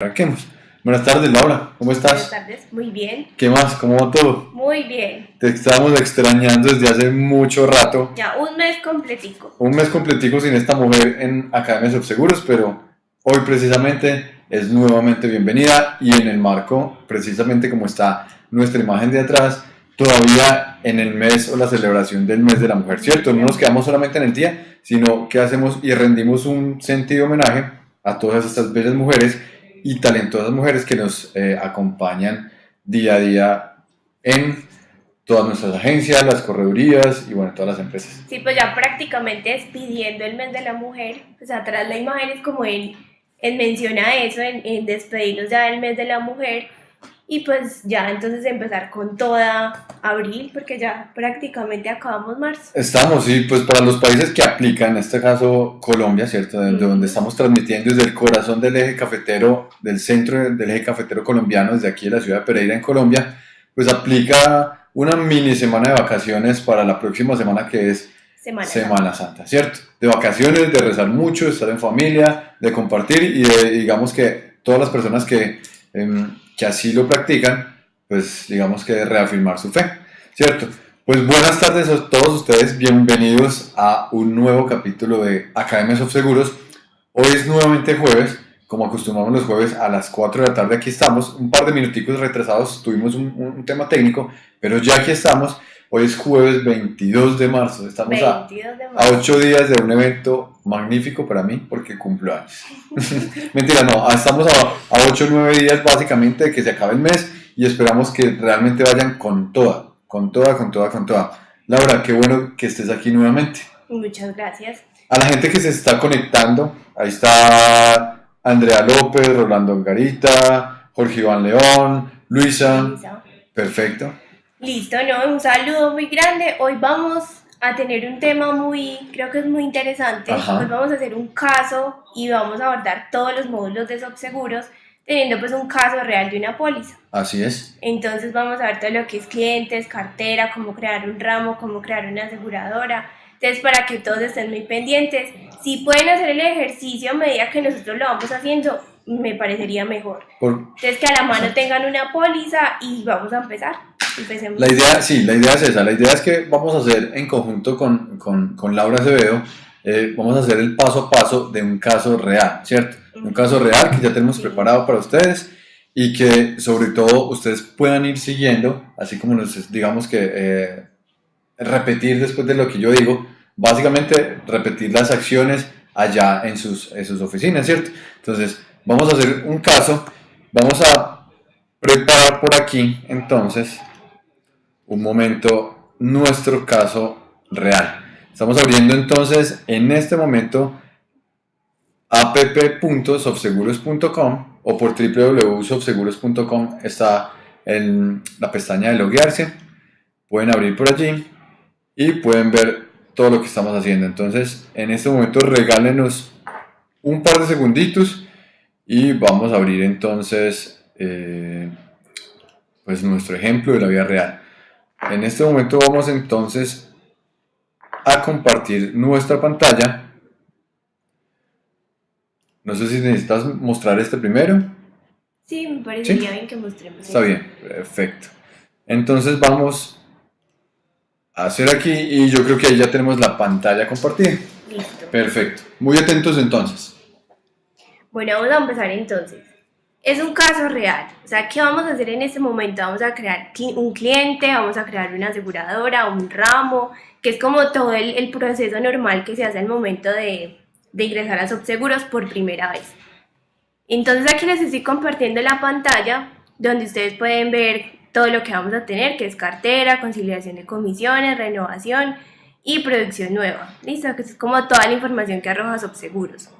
Arranquemos. Buenas tardes, Laura. ¿Cómo estás? Buenas tardes, muy bien. ¿Qué más? ¿Cómo va todo? Muy bien. Te estábamos extrañando desde hace mucho rato. Ya un mes completico. Un mes completico sin esta mujer en Academia Subseguros, pero hoy precisamente es nuevamente bienvenida y en el marco, precisamente como está nuestra imagen de atrás, todavía en el mes o la celebración del mes de la mujer, ¿cierto? No nos quedamos solamente en el día, sino que hacemos y rendimos un sentido homenaje a todas estas bellas mujeres y talentosas mujeres que nos eh, acompañan día a día en todas nuestras agencias, las corredurías y bueno, todas las empresas. Sí, pues ya prácticamente despidiendo el mes de la mujer, pues atrás la imagen es como él, él menciona eso, en, en despedirnos ya del mes de la mujer y pues ya entonces empezar con toda abril, porque ya prácticamente acabamos marzo. Estamos, sí, pues para los países que aplican, en este caso Colombia, ¿cierto? De, donde estamos transmitiendo desde el corazón del eje cafetero, del centro del eje cafetero colombiano, desde aquí de la ciudad de Pereira en Colombia, pues aplica una mini semana de vacaciones para la próxima semana que es Semana, Semana Santa, ¿cierto? De vacaciones, de rezar mucho, de estar en familia, de compartir y de, digamos que todas las personas que... Em, que así lo practican, pues digamos que reafirmar su fe, ¿cierto? Pues buenas tardes a todos ustedes, bienvenidos a un nuevo capítulo de Academias of Seguros. Hoy es nuevamente jueves, como acostumbramos los jueves a las 4 de la tarde aquí estamos, un par de minuticos retrasados, tuvimos un, un tema técnico, pero ya aquí estamos Hoy es jueves 22 de marzo, estamos a, a 8 días de un evento magnífico para mí porque cumplo años. Mentira, no, ah, estamos a, a 8 o 9 días básicamente de que se acabe el mes y esperamos que realmente vayan con toda, con toda, con toda, con toda. Laura, qué bueno que estés aquí nuevamente. Muchas gracias. A la gente que se está conectando, ahí está Andrea López, Rolando Garita, Jorge Iván León, Luisa. Luisa. Perfecto. Listo, ¿no? Un saludo muy grande. Hoy vamos a tener un tema muy, creo que es muy interesante. Hoy vamos a hacer un caso y vamos a abordar todos los módulos de subseguros teniendo pues un caso real de una póliza. Así es. Entonces vamos a ver todo lo que es clientes, cartera, cómo crear un ramo, cómo crear una aseguradora. Entonces para que todos estén muy pendientes, si pueden hacer el ejercicio a medida que nosotros lo vamos haciendo, me parecería mejor. Entonces que a la mano tengan una póliza y vamos a empezar. La idea, sí, la idea es esa. La idea es que vamos a hacer en conjunto con, con, con Laura Acevedo, eh, vamos a hacer el paso a paso de un caso real, ¿cierto? Un caso real que ya tenemos preparado para ustedes y que sobre todo ustedes puedan ir siguiendo, así como nos, digamos que eh, repetir después de lo que yo digo, básicamente repetir las acciones allá en sus, en sus oficinas, ¿cierto? Entonces, vamos a hacer un caso, vamos a preparar por aquí entonces un momento nuestro caso real. Estamos abriendo entonces en este momento app.sofseguros.com o por www.sofseguros.com está en la pestaña de loguearse. Pueden abrir por allí y pueden ver todo lo que estamos haciendo. Entonces, en este momento regálenos un par de segunditos y vamos a abrir entonces eh, pues nuestro ejemplo de la vida real. En este momento vamos entonces a compartir nuestra pantalla. No sé si necesitas mostrar este primero. Sí, me parecería bien que mostremos. Está bien, perfecto. Entonces vamos a hacer aquí y yo creo que ahí ya tenemos la pantalla compartida. Listo. Perfecto. Muy atentos entonces. Bueno, vamos a empezar entonces es un caso real. O sea, ¿qué vamos a hacer en este momento? Vamos a crear un cliente, vamos a crear una aseguradora, un ramo, que es como todo el, proceso normal que se hace al momento de, de ingresar a Subseguros por primera vez. Entonces aquí les estoy compartiendo la pantalla donde ustedes pueden ver todo lo que vamos a tener, que es cartera, conciliación de comisiones, renovación y producción nueva. ¿Listo? Que es como toda la información que arroja Subseguros.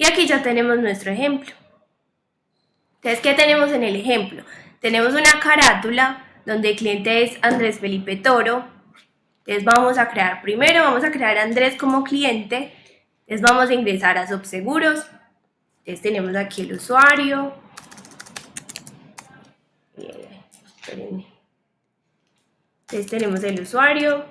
Y aquí ya tenemos nuestro ejemplo. Entonces, ¿qué tenemos en el ejemplo? Tenemos una carátula donde el cliente es Andrés Felipe Toro. Entonces vamos a crear, primero vamos a crear a Andrés como cliente. Entonces vamos a ingresar a Subseguros. Entonces tenemos aquí el usuario. Entonces tenemos el usuario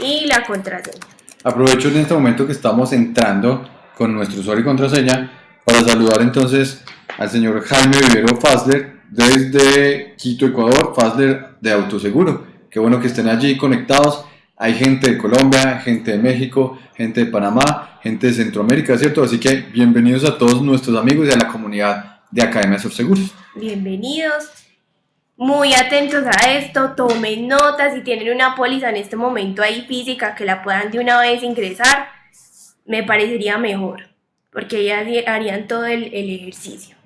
y la contraseña. Aprovecho en este momento que estamos entrando con nuestro usuario y contraseña para saludar entonces al señor Jaime Vivero Fasler desde Quito, Ecuador, Fasler de Autoseguro. Qué bueno que estén allí conectados. Hay gente de Colombia, gente de México, gente de Panamá, gente de Centroamérica, ¿cierto? Así que bienvenidos a todos nuestros amigos y a la comunidad de Academia Seguros. Bienvenidos muy atentos a esto, tomen notas, si tienen una póliza en este momento ahí física que la puedan de una vez ingresar, me parecería mejor, porque ya harían todo el, el ejercicio.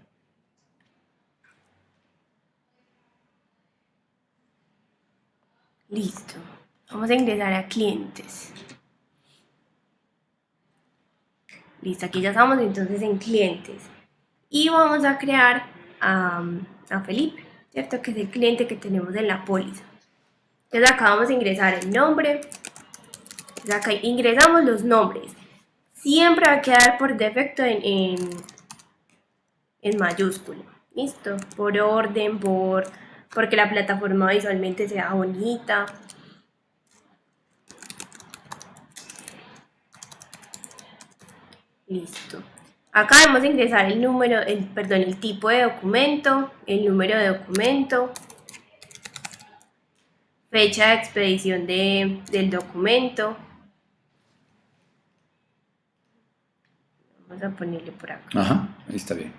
Listo, vamos a ingresar a clientes. Listo, aquí ya estamos entonces en clientes. Y vamos a crear a, a Felipe. ¿Cierto? Que es el cliente que tenemos en la póliza. Entonces acá vamos a ingresar el nombre. Entonces acá ingresamos los nombres. Siempre va a quedar por defecto en, en, en mayúsculo. ¿Listo? Por orden, por porque la plataforma visualmente sea bonita. Listo. Acá debemos ingresar el número, el, perdón, el tipo de documento, el número de documento, fecha de expedición de, del documento. Vamos a ponerle por acá. Ajá, ahí está bien.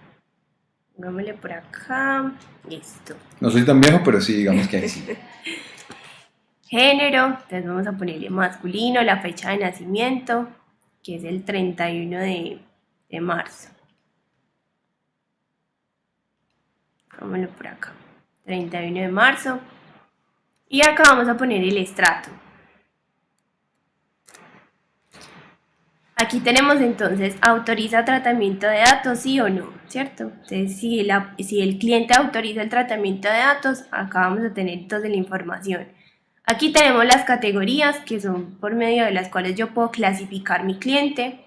Pongámosle por acá. Listo. No soy tan viejo, pero sí, digamos que ahí sí. Género, entonces vamos a ponerle masculino, la fecha de nacimiento, que es el 31 de de marzo. Vámonos por acá. 31 de marzo. Y acá vamos a poner el estrato. Aquí tenemos entonces, autoriza tratamiento de datos, sí o no, ¿cierto? Entonces, si, si el cliente autoriza el tratamiento de datos, acá vamos a tener toda la información. Aquí tenemos las categorías, que son por medio de las cuales yo puedo clasificar mi cliente.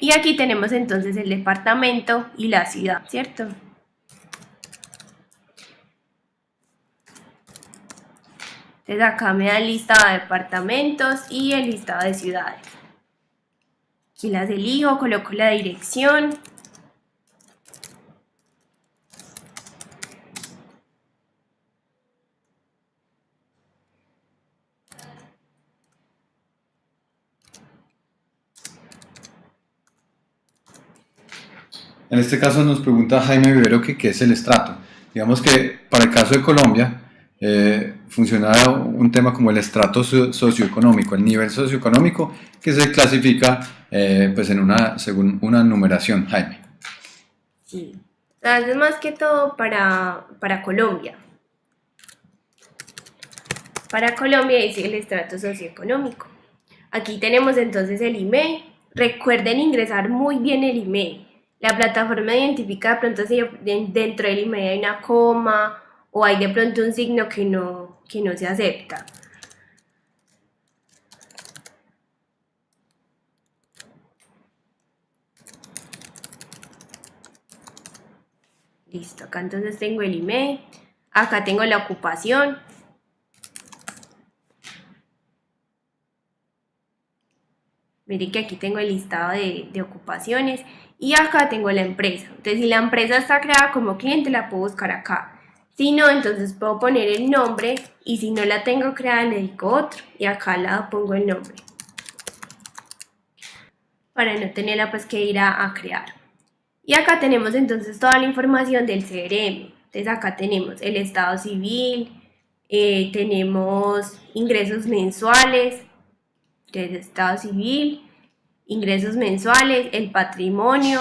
Y aquí tenemos entonces el departamento y la ciudad, ¿cierto? Entonces acá me da el listado de departamentos y el listado de ciudades. Aquí las elijo, coloco la dirección. En este caso nos pregunta Jaime Vivero que qué es el estrato. Digamos que para el caso de Colombia eh, funcionará un tema como el estrato socioeconómico, el nivel socioeconómico que se clasifica eh, pues en una, según una numeración, Jaime. Sí, es más que todo para, para Colombia. Para Colombia es el estrato socioeconómico. Aquí tenemos entonces el email. Recuerden ingresar muy bien el email la plataforma identifica de pronto si dentro del email hay una coma o hay de pronto un signo que no, que no se acepta. Listo, acá entonces tengo el email, acá tengo la ocupación. Miren que aquí tengo el listado de, de ocupaciones y acá tengo la empresa. Entonces, si la empresa está creada como cliente, la puedo buscar acá. Si no, entonces puedo poner el nombre y si no la tengo creada, le digo otro y acá al pongo el nombre. Para no tenerla pues que ir a, crear. Y acá tenemos entonces toda la información del CRM. Entonces acá tenemos el estado civil, eh, tenemos ingresos mensuales, del estado civil, ingresos mensuales, el patrimonio.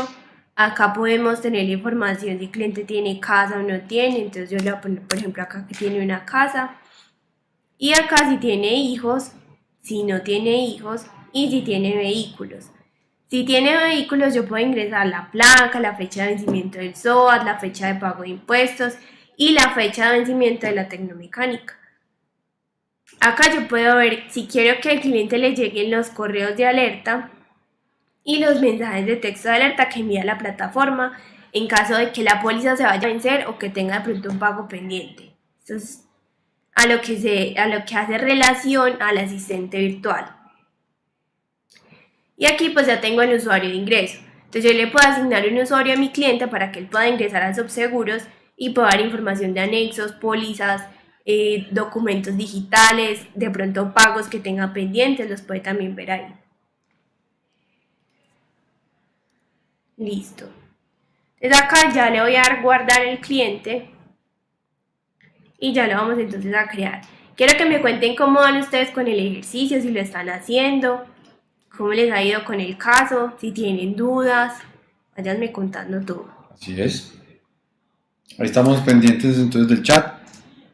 Acá podemos tener la información si el cliente tiene casa o no tiene. Entonces yo le voy a poner, por ejemplo, acá que tiene una casa. Y acá si tiene hijos, si no tiene hijos y si tiene vehículos. Si tiene vehículos, yo puedo ingresar la placa, la fecha de vencimiento del SOAT, la fecha de pago de impuestos y la fecha de vencimiento de la tecnomecánica. Acá yo puedo ver si quiero que al cliente le lleguen los correos de alerta, y los mensajes de texto de alerta que envía la plataforma en caso de que la póliza se vaya a vencer o que tenga de pronto un pago pendiente. Eso es a lo que, se, a lo que hace relación al asistente virtual. Y aquí pues ya tengo el usuario de ingreso. Entonces yo le puedo asignar un usuario a mi cliente para que él pueda ingresar a Subseguros y pueda dar información de anexos, pólizas, eh, documentos digitales, de pronto pagos que tenga pendientes, los puede también ver ahí. Listo. Desde acá ya le voy a dar guardar el cliente y ya lo vamos entonces a crear. Quiero que me cuenten cómo van ustedes con el ejercicio, si lo están haciendo, cómo les ha ido con el caso, si tienen dudas, váyanme contando todo. Así es. Ahí estamos pendientes entonces del chat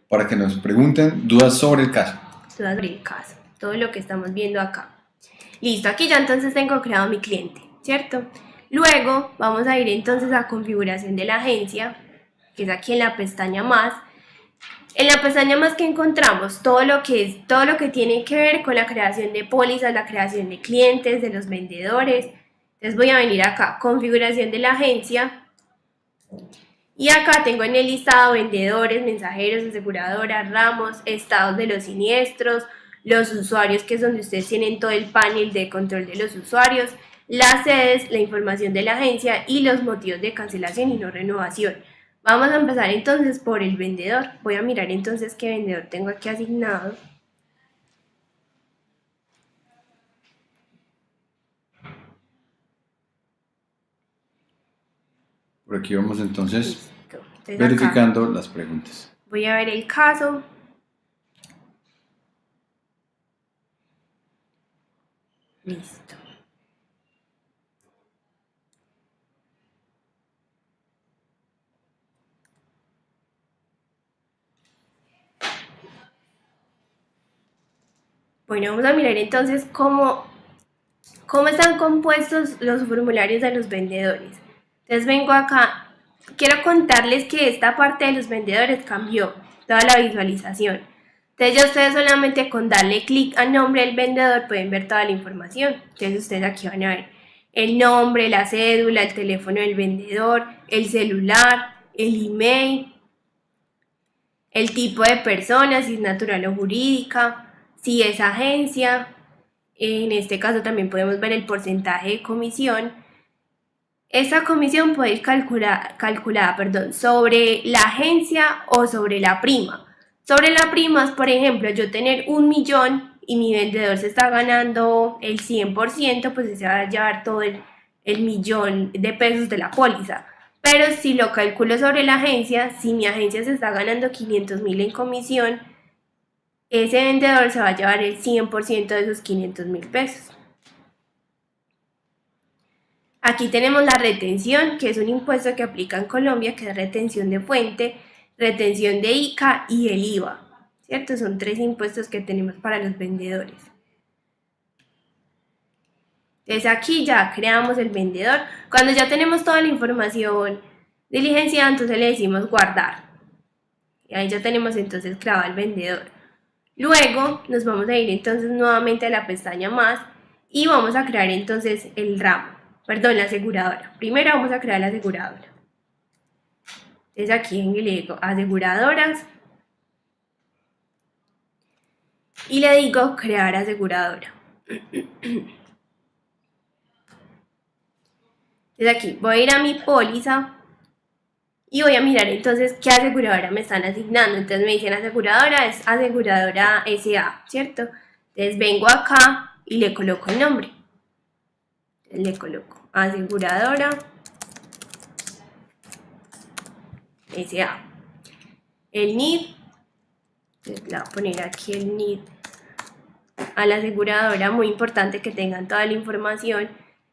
para que nos pregunten dudas sobre el caso. Dudas sobre el caso, todo lo que estamos viendo acá. Listo, aquí ya entonces tengo creado mi cliente, ¿cierto? Luego vamos a ir entonces a configuración de la agencia, que es aquí en la pestaña más, en la pestaña más que encontramos todo lo que es todo lo que tiene que ver con la creación de pólizas, la creación de clientes, de los vendedores. Entonces voy a venir acá, configuración de la agencia. Y acá tengo en el listado vendedores, mensajeros, aseguradoras, ramos, estados de los siniestros, los usuarios, que es donde ustedes tienen todo el panel de control de los usuarios, las sedes, la información de la agencia y los motivos de cancelación y no renovación. Vamos a empezar entonces por el vendedor. Voy a mirar entonces qué vendedor tengo aquí asignado. Por aquí vamos entonces, verificando las preguntas. Voy a ver el caso. Listo. Bueno, vamos a mirar entonces cómo, cómo están compuestos los formularios de los vendedores. Entonces vengo acá, quiero contarles que esta parte de los vendedores cambió, toda la visualización. Entonces ya ustedes solamente con darle clic al nombre del vendedor pueden ver toda la información. Entonces ustedes aquí van a ver el nombre, la cédula, el teléfono del vendedor, el celular, el email, el tipo de persona, si es natural o jurídica, si es agencia, en este caso también podemos ver el porcentaje de comisión. Esta comisión puede ir calculada, perdón, sobre la agencia o sobre la prima. Sobre la prima es, por ejemplo, yo tener un millón y mi vendedor se está ganando el 100%, pues se va a llevar todo el, el millón de pesos de la póliza. Pero si lo calculo sobre la agencia, si mi agencia se está ganando 500 mil en comisión, ese vendedor se va a llevar el 100% de esos 500 mil pesos. Aquí tenemos la retención, que es un impuesto que aplica en Colombia, que es retención de fuente, retención de ICA y el IVA. ¿Cierto? Son tres impuestos que tenemos para los vendedores. Entonces aquí ya creamos el vendedor. Cuando ya tenemos toda la información diligenciada, entonces le decimos guardar. Y ahí ya tenemos entonces creado el vendedor. Luego nos vamos a ir entonces nuevamente a la pestaña más y vamos a crear entonces el ramo, perdón, la aseguradora. Primero vamos a crear la aseguradora. Entonces aquí en el digo aseguradoras y le digo crear aseguradora. Entonces aquí voy a ir a mi póliza y voy a mirar entonces qué aseguradora me están asignando. Entonces me dicen aseguradora es aseguradora SA, ¿cierto? Entonces vengo acá y le coloco el nombre. le coloco aseguradora SA. El NID, le voy a poner aquí el NID a la aseguradora, muy importante que tengan toda la información.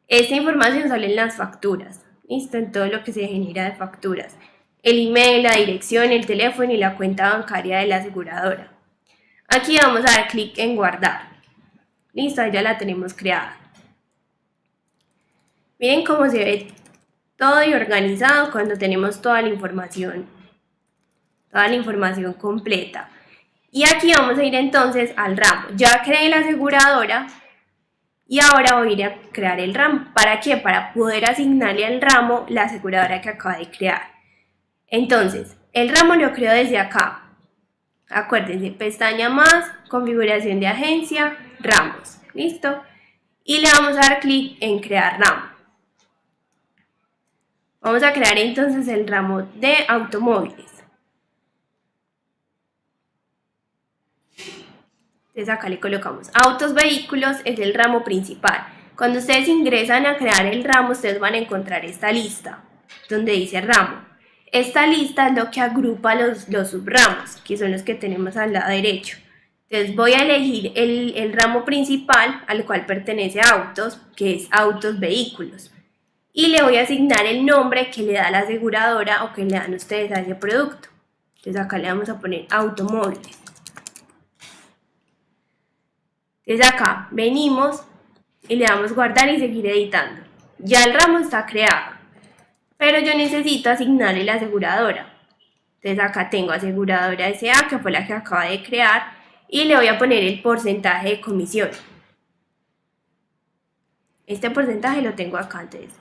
Esta información sale en las facturas, En todo lo que se genera de facturas el email, la dirección, el teléfono y la cuenta bancaria de la aseguradora. Aquí vamos a dar clic en guardar. Listo, ya la tenemos creada. Miren cómo se ve todo y organizado cuando tenemos toda la información, toda la información completa. Y aquí vamos a ir entonces al ramo. Ya creé la aseguradora y ahora voy a ir a crear el ramo. ¿Para qué? Para poder asignarle al ramo la aseguradora que acaba de crear. Entonces, el ramo lo creo desde acá. Acuérdense, pestaña más, configuración de agencia, ramos. ¿Listo? Y le vamos a dar clic en crear ramo. Vamos a crear entonces el ramo de automóviles. Entonces acá le colocamos autos, vehículos, es el ramo principal. Cuando ustedes ingresan a crear el ramo, ustedes van a encontrar esta lista, donde dice ramo. Esta lista es lo que agrupa los, los subramos, que son los que tenemos al lado derecho. Entonces voy a elegir el, el ramo principal al cual pertenece autos, que es autos vehículos. Y le voy a asignar el nombre que le da la aseguradora o que le dan ustedes a ese producto. Entonces acá le vamos a poner automóviles. Entonces acá venimos y le damos guardar y seguir editando. Ya el ramo está creado, pero yo necesito asignarle la aseguradora. Entonces acá tengo aseguradora SA, que fue la que acaba de crear, y le voy a poner el porcentaje de comisión. Este porcentaje lo tengo acá, entonces.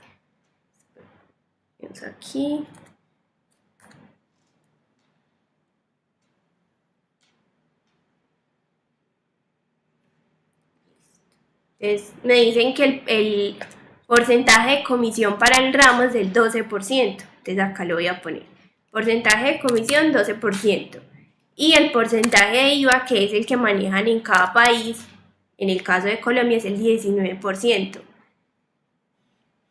Vamos aquí. Entonces me dicen que el, porcentaje de comisión para el ramo es del 12%. Entonces acá lo voy a poner. Porcentaje de comisión 12% y el porcentaje de IVA, que es el que manejan en cada país, en el caso de Colombia es el 19%.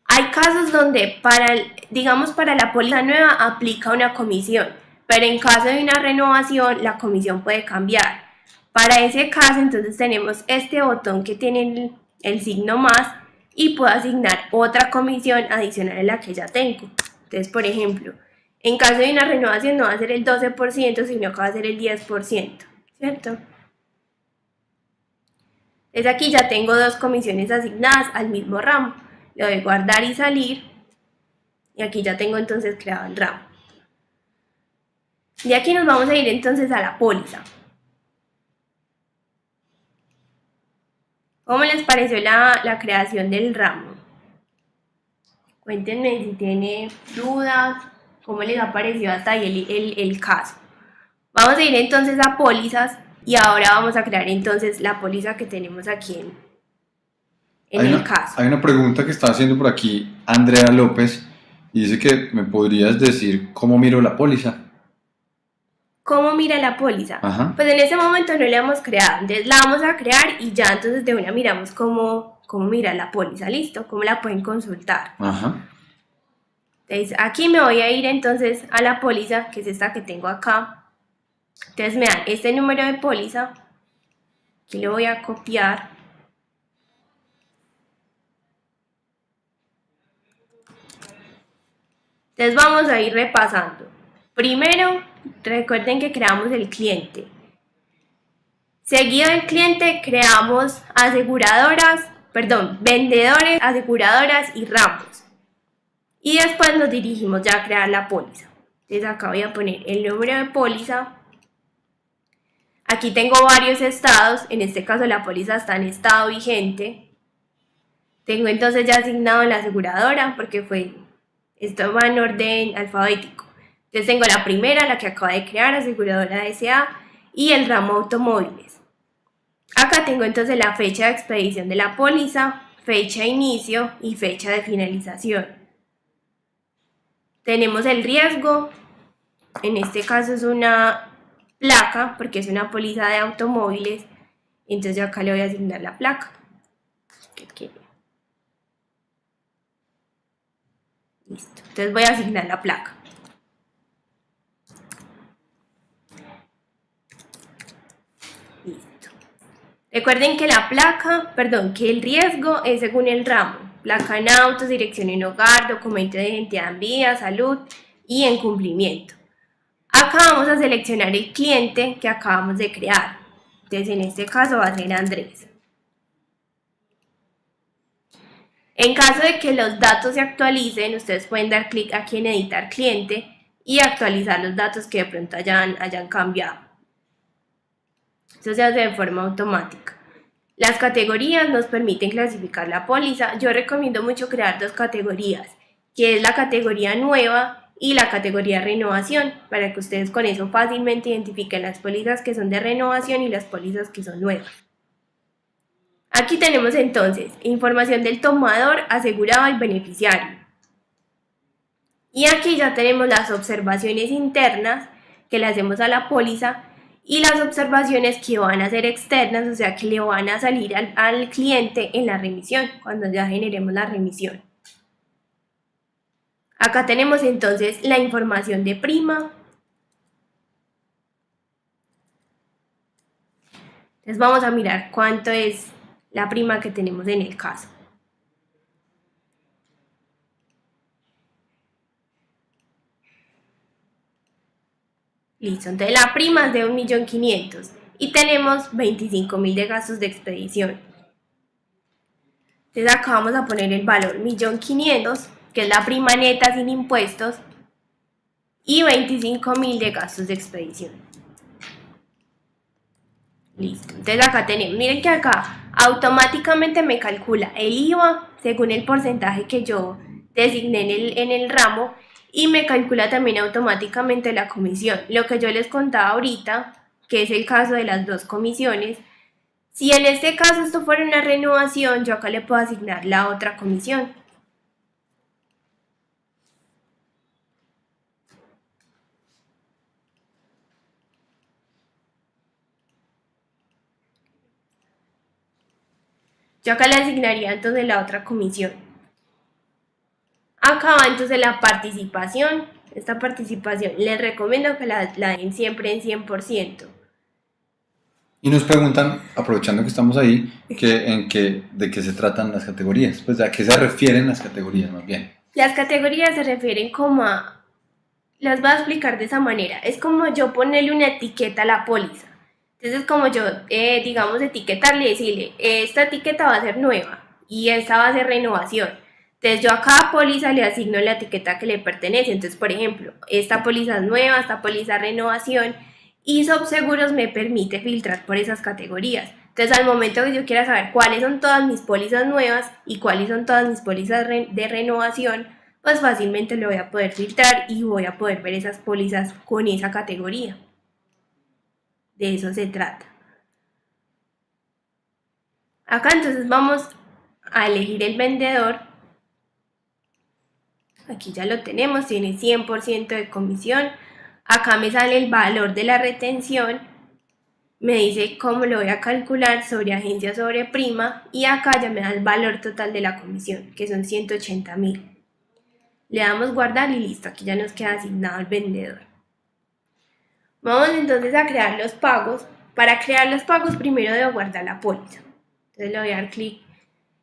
Hay casos donde para, digamos, para la póliza nueva aplica una comisión, pero en caso de una renovación la comisión puede cambiar. Para ese caso entonces tenemos este botón que tiene el, signo más y puedo asignar otra comisión adicional a la que ya tengo. Entonces, por ejemplo, en caso de una renovación no va a ser el 12%, sino que va a ser el 10%, ¿cierto? Desde aquí ya tengo dos comisiones asignadas al mismo ramo. Le doy guardar y salir. Y aquí ya tengo entonces creado el ramo. De aquí nos vamos a ir entonces a la póliza. ¿Cómo les pareció la, la creación del ramo? Cuéntenme si tienen dudas cómo les ha parecido hasta ahí el, el, caso. Vamos a ir entonces a pólizas y ahora vamos a crear entonces la póliza que tenemos aquí en, en el caso. Hay una pregunta que está haciendo por aquí Andrea López y dice que me podrías decir cómo miro la póliza. ¿Cómo mira la póliza? Pues en ese momento no la hemos creado, entonces la vamos a crear y ya entonces de una miramos cómo, cómo mira la póliza, listo, cómo la pueden consultar. Ajá. Entonces aquí me voy a ir entonces a la póliza, que es esta que tengo acá. Entonces me dan este número de póliza, aquí lo voy a copiar. Entonces vamos a ir repasando. Primero, recuerden que creamos el cliente. Seguido del cliente, creamos aseguradoras, perdón, vendedores, aseguradoras y ramos. Y después nos dirigimos ya a crear la póliza. Entonces acá voy a poner el número de póliza. Aquí tengo varios estados, en este caso la póliza está en estado vigente. Tengo entonces ya asignado la aseguradora porque fue, esto va en orden alfabético. Entonces tengo la primera, la que acaba de crear, aseguradora SA, y el ramo automóviles. Acá tengo entonces la fecha de expedición de la póliza, fecha de inicio y fecha de finalización. Tenemos el riesgo, en este caso es una placa, porque es una póliza de automóviles, entonces acá le voy a asignar la placa. Listo, entonces voy a asignar la placa. Listo. Recuerden que la placa, perdón, que el riesgo es según el ramo placa en autos, dirección en hogar, documento de identidad en vía, salud y en cumplimiento. Acá vamos a seleccionar el cliente que acabamos de crear. Entonces en este caso va a ser Andrés. En caso de que los datos se actualicen, ustedes pueden dar clic aquí en editar cliente y actualizar los datos que de pronto hayan, hayan cambiado. Eso se hace de forma automática. Las categorías nos permiten clasificar la póliza. Yo recomiendo mucho crear dos categorías, que es la categoría nueva y la categoría renovación, para que ustedes con eso fácilmente identifiquen las pólizas que son de renovación y las pólizas que son nuevas. Aquí tenemos entonces información del tomador, asegurado y beneficiario. Y aquí ya tenemos las observaciones internas que le hacemos a la póliza y las observaciones que van a ser externas, o sea que le van a salir al, al cliente en la remisión, cuando ya generemos la remisión. Acá tenemos entonces la información de prima. Entonces vamos a mirar cuánto es la prima que tenemos en el caso. Listo, entonces la prima es de 1.500.000 y tenemos 25.000 de gastos de expedición. Entonces acá vamos a poner el valor 1.500.000 que es la prima neta sin impuestos, y 25 mil de gastos de expedición. Listo, entonces acá tenemos, miren que acá automáticamente me calcula el IVA según el porcentaje que yo designé en el, en el ramo y me calcula también automáticamente la comisión. Lo que yo les contaba ahorita, que es el caso de las dos comisiones, si en este caso esto fuera una renovación, yo acá le puedo asignar la otra comisión. Yo acá le asignaría entonces la otra comisión. Acá va entonces la participación. Esta participación les recomiendo que la, den siempre en 100%. Y nos preguntan, aprovechando que estamos ahí, que, en qué, de qué se tratan las categorías. Pues a qué se refieren las categorías más bien. Las categorías se refieren como a... Las voy a explicar de esa manera. Es como yo ponerle una etiqueta a la póliza. Entonces, como yo, eh, digamos, etiquetarle y decirle, esta etiqueta va a ser nueva y esta va a ser renovación. Entonces, yo a cada póliza le asigno la etiqueta que le pertenece. Entonces, por ejemplo, esta póliza es nueva, esta póliza renovación y Subseguros me permite filtrar por esas categorías. Entonces, al momento que yo quiera saber cuáles son todas mis pólizas nuevas y cuáles son todas mis pólizas de renovación, pues fácilmente lo voy a poder filtrar y voy a poder ver esas pólizas con esa categoría. De eso se trata. Acá entonces vamos a elegir el vendedor. Aquí ya lo tenemos, tiene 100% de comisión. Acá me sale el valor de la retención. Me dice cómo lo voy a calcular sobre agencia sobre prima. Y acá ya me da el valor total de la comisión, que son 180 mil. Le damos guardar y listo, aquí ya nos queda asignado el vendedor. Vamos entonces a crear los pagos. Para crear los pagos primero debo guardar la póliza. Entonces le voy a dar clic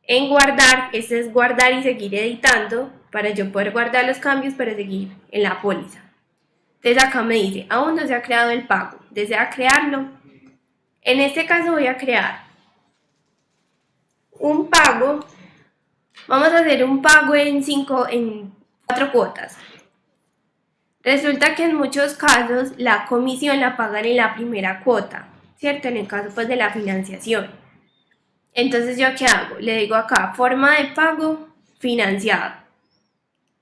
en guardar. Este es guardar y seguir editando para yo poder guardar los cambios para seguir en la póliza. Entonces acá me dice, aún no se ha creado el pago. ¿Desea crearlo? En este caso voy a crear un pago. Vamos a hacer un pago en, cinco, en cuatro cuotas. Resulta que en muchos casos la comisión la pagan en la primera cuota, ¿cierto? En el caso pues de la financiación. Entonces, ¿yo qué hago? Le digo acá, forma de pago financiado.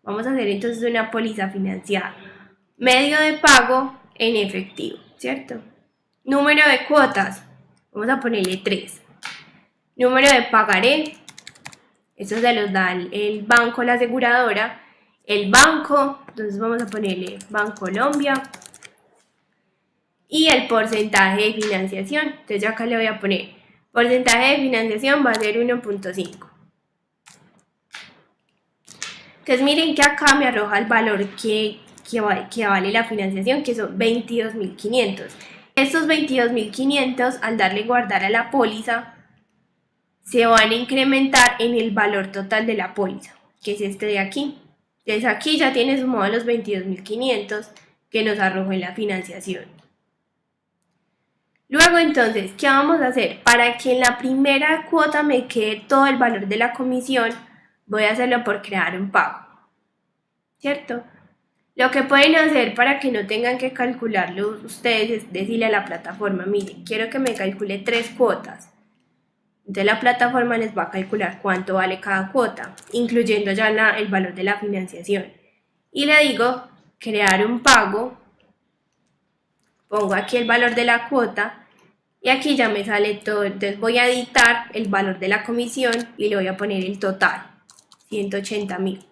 Vamos a hacer entonces una póliza financiada. Medio de pago en efectivo, ¿cierto? Número de cuotas, vamos a ponerle 3. Número de pagaré, eso se los da el banco, la aseguradora el banco, entonces vamos a ponerle Banco Colombia y el porcentaje de financiación, entonces yo acá le voy a poner porcentaje de financiación va a ser 1.5 entonces miren que acá me arroja el valor que, que, que vale la financiación que son 22.500 estos 22.500 al darle guardar a la póliza se van a incrementar en el valor total de la póliza que es este de aquí entonces aquí ya tiene sumado los 22.500 que nos arrojó en la financiación. Luego entonces, ¿qué vamos a hacer? Para que en la primera cuota me quede todo el valor de la comisión, voy a hacerlo por crear un pago. ¿Cierto? Lo que pueden hacer para que no tengan que calcularlo ustedes es decirle a la plataforma, mire, quiero que me calcule tres cuotas. Entonces la plataforma les va a calcular cuánto vale cada cuota, incluyendo ya el valor de la financiación. Y le digo crear un pago, pongo aquí el valor de la cuota y aquí ya me sale todo. Entonces voy a editar el valor de la comisión y le voy a poner el total, 180 mil.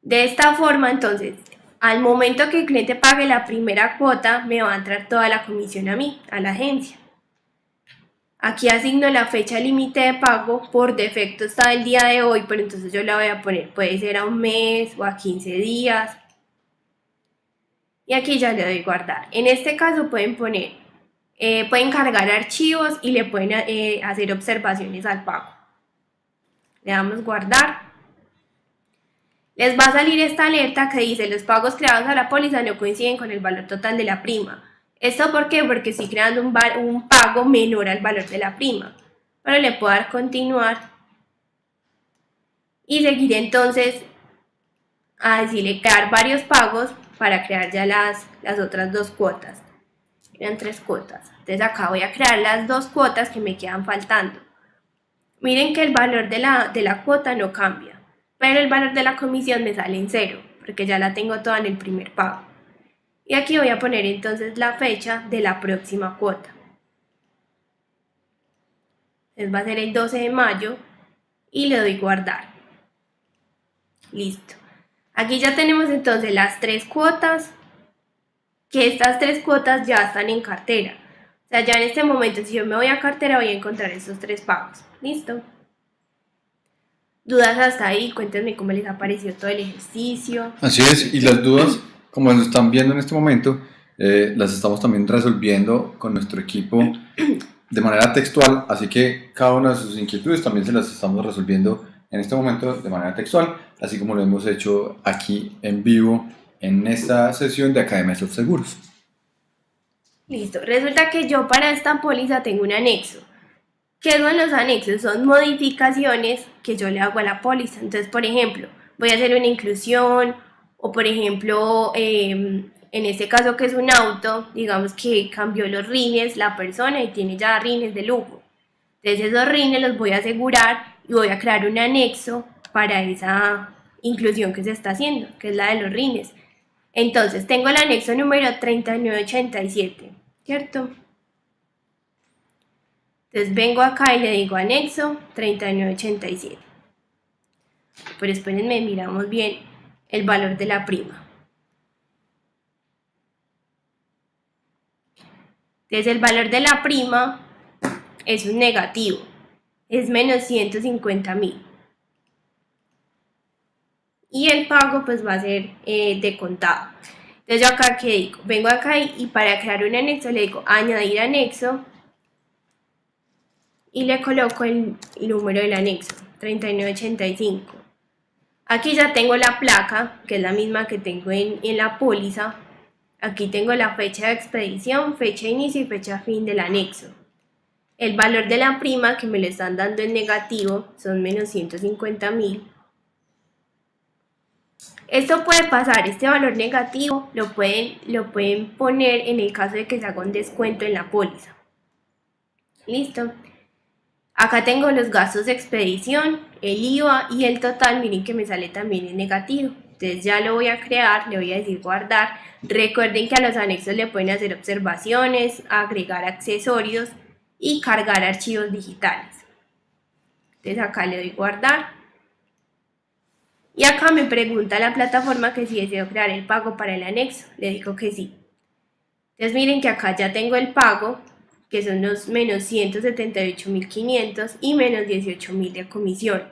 De esta forma, entonces, al momento que el cliente pague la primera cuota, me va a entrar toda la comisión a mí, a la agencia. Aquí asigno la fecha límite de pago, por defecto está el día de hoy, pero entonces yo la voy a poner, puede ser a un mes o a 15 días. Y aquí ya le doy guardar. En este caso pueden poner, eh, pueden cargar archivos y le pueden eh, hacer observaciones al pago. Le damos guardar. Les va a salir esta alerta que dice los pagos creados a la póliza no coinciden con el valor total de la prima. ¿Esto por qué? Porque estoy creando un, pago menor al valor de la prima. Pero le puedo dar continuar y seguir entonces a decirle crear varios pagos para crear ya las, las otras dos cuotas. Eran tres cuotas. Entonces acá voy a crear las dos cuotas que me quedan faltando. Miren que el valor de la, de la cuota no cambia, pero el valor de la comisión me sale en cero, porque ya la tengo toda en el primer pago. Y aquí voy a poner entonces la fecha de la próxima cuota. Entonces va a ser el 12 de mayo y le doy guardar. Listo. Aquí ya tenemos entonces las tres cuotas, que estas tres cuotas ya están en cartera. Sea, ya en este momento, si yo me voy a cartera, voy a encontrar estos tres pagos. Listo. ¿Dudas hasta ahí? Cuéntenme cómo les ha parecido todo el ejercicio. Así es, y las dudas como lo están viendo en este momento, eh, las estamos también resolviendo con nuestro equipo de manera textual, así que cada una de sus inquietudes también se las estamos resolviendo en este momento de manera textual, así como lo hemos hecho aquí en vivo en esta sesión de Academia de Seguros. Listo, resulta que yo para esta póliza tengo un anexo. ¿Qué son los anexos? Son modificaciones que yo le hago a la póliza. Entonces, por ejemplo, voy a hacer una inclusión o por ejemplo, em, en este caso que es un auto, digamos que cambió los rines la persona y tiene ya rines de lujo. Entonces esos rines los voy a asegurar y voy a crear un anexo para esa inclusión que se está haciendo, que es la de los rines. Entonces tengo el anexo número 3987, ¿cierto? Entonces vengo acá y le digo anexo 3987. Pero espérenme, miramos bien el valor de la prima. Entonces el valor de la prima es un negativo, es menos 150 mil. Y el pago pues va a ser eh, de contado. Entonces yo acá que digo, vengo acá y, para crear un anexo le digo añadir anexo y le coloco el número del anexo, 3985. Aquí ya tengo la placa, que es la misma que tengo en, la póliza. Aquí tengo la fecha de expedición, fecha inicio y fecha fin del anexo. El valor de la prima que me lo están dando en negativo son menos 150 mil. Esto puede pasar, este valor negativo lo pueden, lo pueden poner en el caso de que se haga un descuento en la póliza. Listo. Acá tengo los gastos de expedición, el IVA y el total, miren que me sale también en negativo. Entonces ya lo voy a crear, le voy a decir guardar. Recuerden que a los anexos le pueden hacer observaciones, agregar accesorios y cargar archivos digitales. Entonces acá le doy guardar. Y acá me pregunta la plataforma que si deseo crear el pago para el anexo. Le digo que sí. Entonces miren que acá ya tengo el pago que son los menos 178.500 y menos 18.000 de comisión.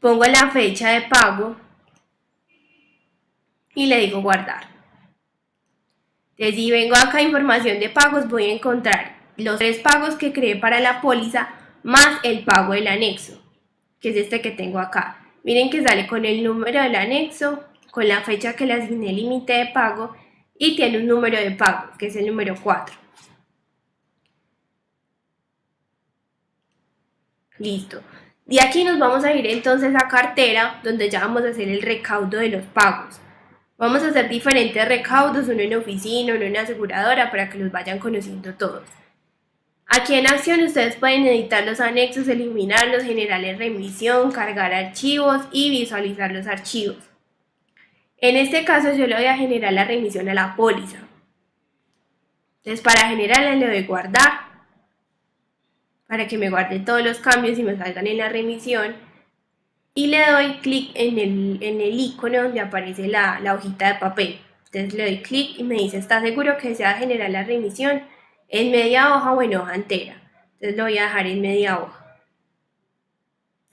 Pongo la fecha de pago y le digo guardar. Entonces, si vengo acá a información de pagos, voy a encontrar los tres pagos que creé para la póliza más el pago del anexo, que es este que tengo acá. Miren que sale con el número del anexo, con la fecha que le asigné límite de pago y tiene un número de pago, que es el número 4. Listo. De aquí nos vamos a ir entonces a cartera, donde ya vamos a hacer el recaudo de los pagos. Vamos a hacer diferentes recaudos, uno en oficina, uno en aseguradora, para que los vayan conociendo todos. Aquí en acción ustedes pueden editar los anexos, eliminarlos, generar en remisión, cargar archivos y visualizar los archivos. En este caso yo le voy a generar la remisión a la póliza. Entonces para generarla le doy guardar para que me guarde todos los cambios y me salgan en la remisión. y le doy clic en el, en el icono donde aparece la, la hojita de papel. Entonces le doy clic y me dice, ¿está seguro que desea generar la remisión en media hoja o en hoja entera? Entonces lo voy a dejar en media hoja.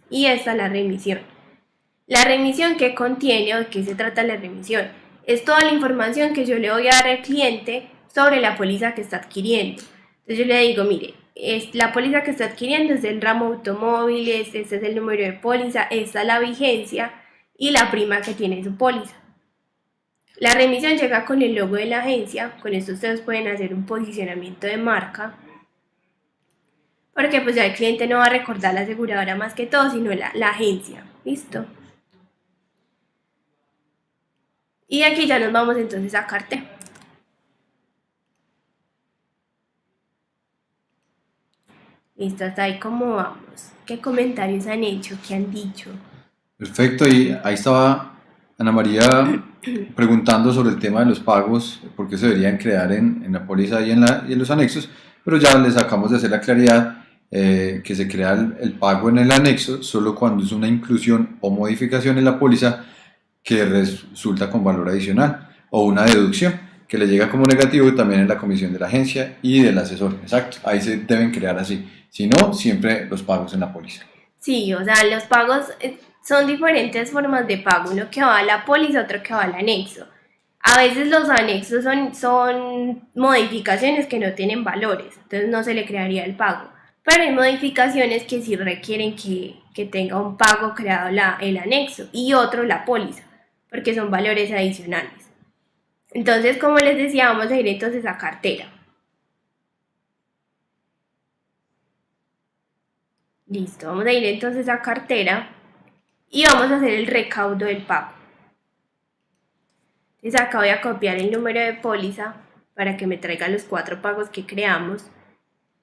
Y esta es la remisión. La remisión que contiene o de qué se trata la remisión es toda la información que yo le voy a dar al cliente sobre la póliza que está adquiriendo. Entonces yo le digo, mire, es la póliza que está adquiriendo es del ramo automóviles, este es el número de póliza, esta es la vigencia y la prima que tiene su póliza. La remisión llega con el logo de la agencia, con esto ustedes pueden hacer un posicionamiento de marca, porque pues ya el cliente no va a recordar la aseguradora más que todo, sino la, la agencia, ¿listo? Y aquí ya nos vamos entonces a cartera. Listo, hasta ahí cómo vamos. ¿Qué comentarios han hecho? ¿Qué han dicho? Perfecto, y ahí estaba Ana María preguntando sobre el tema de los pagos, por qué se deberían crear en, en la póliza y en, la, y en, los anexos, pero ya les acabamos de hacer la claridad eh, que se crea el, el, pago en el anexo solo cuando es una inclusión o modificación en la póliza que resulta con valor adicional o una deducción que le llega como negativo también en la comisión de la agencia y del asesor. Exacto, ahí se deben crear así. Si no, siempre los pagos en la póliza. Sí, o sea, los pagos eh, son diferentes formas de pago, uno que va a la póliza, otro que va al anexo. A veces los anexos son, son modificaciones que no tienen valores, entonces no se le crearía el pago. Pero hay modificaciones que sí requieren que, que tenga un pago creado la, el anexo y otro la póliza, porque son valores adicionales. Entonces, como les decía, vamos a ir entonces a cartera. Listo, vamos a ir entonces a cartera y vamos a hacer el recaudo del pago. Entonces acá voy a copiar el número de póliza para que me traiga los cuatro pagos que creamos.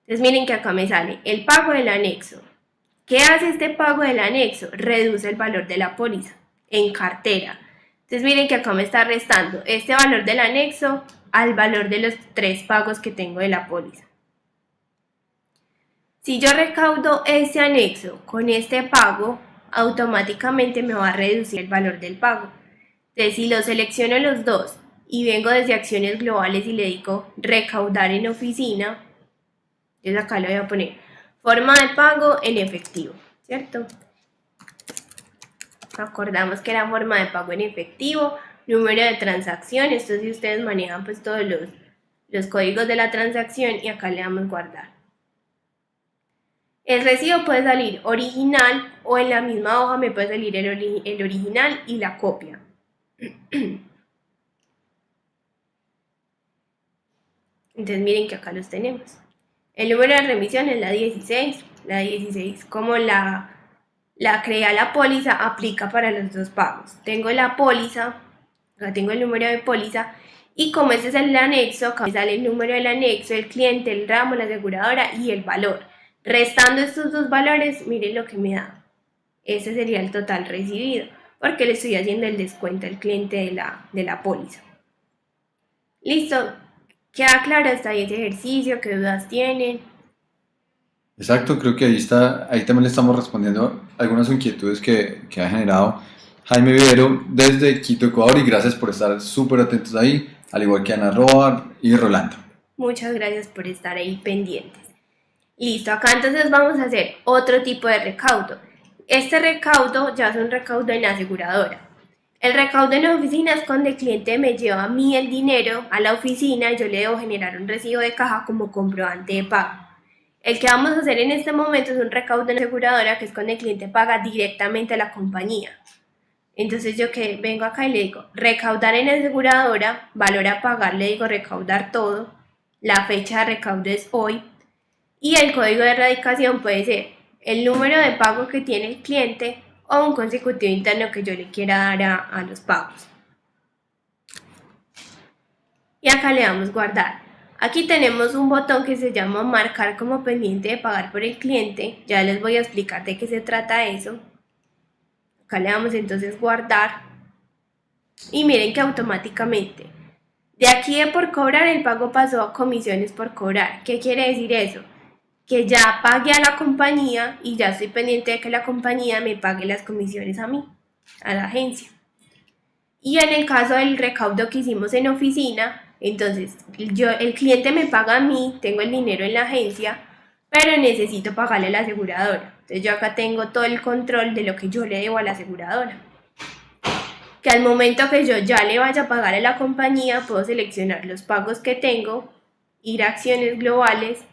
Entonces miren que acá me sale el pago del anexo. ¿Qué hace este pago del anexo? Reduce el valor de la póliza en cartera. Entonces miren que acá me está restando este valor del anexo al valor de los tres pagos que tengo de la póliza. Si yo recaudo ese anexo con este pago, automáticamente me va a reducir el valor del pago. Entonces, si lo selecciono los dos y vengo desde acciones globales y le digo recaudar en oficina, entonces acá le voy a poner forma de pago en efectivo, ¿cierto? Acordamos que era forma de pago en efectivo, número de transacción, esto si ustedes manejan pues todos los, los códigos de la transacción y acá le damos guardar. El recibo puede salir original o en la misma hoja me puede salir el, original y la copia. Entonces miren que acá los tenemos. El número de remisión es la 16. La 16 como la, la crea la póliza aplica para los dos pagos. Tengo la póliza, acá tengo el número de póliza y como este es el anexo, acá me sale el número del anexo, el cliente, el ramo, la aseguradora y el valor. Restando estos dos valores, miren lo que me da. Ese sería el total recibido, porque le estoy haciendo el descuento al cliente de la, de la póliza. Listo, queda claro hasta ahí ese ejercicio, qué dudas tienen. Exacto, creo que ahí está, ahí también le estamos respondiendo algunas inquietudes que, que ha generado Jaime Vivero desde Quito, Ecuador, y gracias por estar súper atentos ahí, al igual que Ana Roa y Rolando. Muchas gracias por estar ahí pendientes. Listo, acá entonces vamos a hacer otro tipo de recaudo. Este recaudo ya es un recaudo en aseguradora. El recaudo en la oficina es cuando el cliente me lleva a mí el dinero a la oficina y yo le debo generar un recibo de caja como comprobante de pago. El que vamos a hacer en este momento es un recaudo en la aseguradora que es cuando el cliente paga directamente a la compañía. Entonces yo que vengo acá y le digo recaudar en la aseguradora, valor a pagar, le digo recaudar todo, la fecha de recaudo es hoy, y el código de erradicación puede ser el número de pago que tiene el cliente o un consecutivo interno que yo le quiera dar a, los pagos. Y acá le damos guardar. Aquí tenemos un botón que se llama marcar como pendiente de pagar por el cliente. Ya les voy a explicar de qué se trata eso. Acá le damos entonces guardar. Y miren que automáticamente de aquí de por cobrar el pago pasó a comisiones por cobrar. ¿Qué quiere decir eso? Que ya pague a la compañía y ya estoy pendiente de que la compañía me pague las comisiones a mí, a la agencia. Y en el caso del recaudo que hicimos en oficina, entonces yo, el cliente me paga a mí, tengo el dinero en la agencia, pero necesito pagarle a la aseguradora. Entonces yo acá tengo todo el control de lo que yo le debo a la aseguradora. Que al momento que yo ya le vaya a pagar a la compañía, puedo seleccionar los pagos que tengo, ir a acciones globales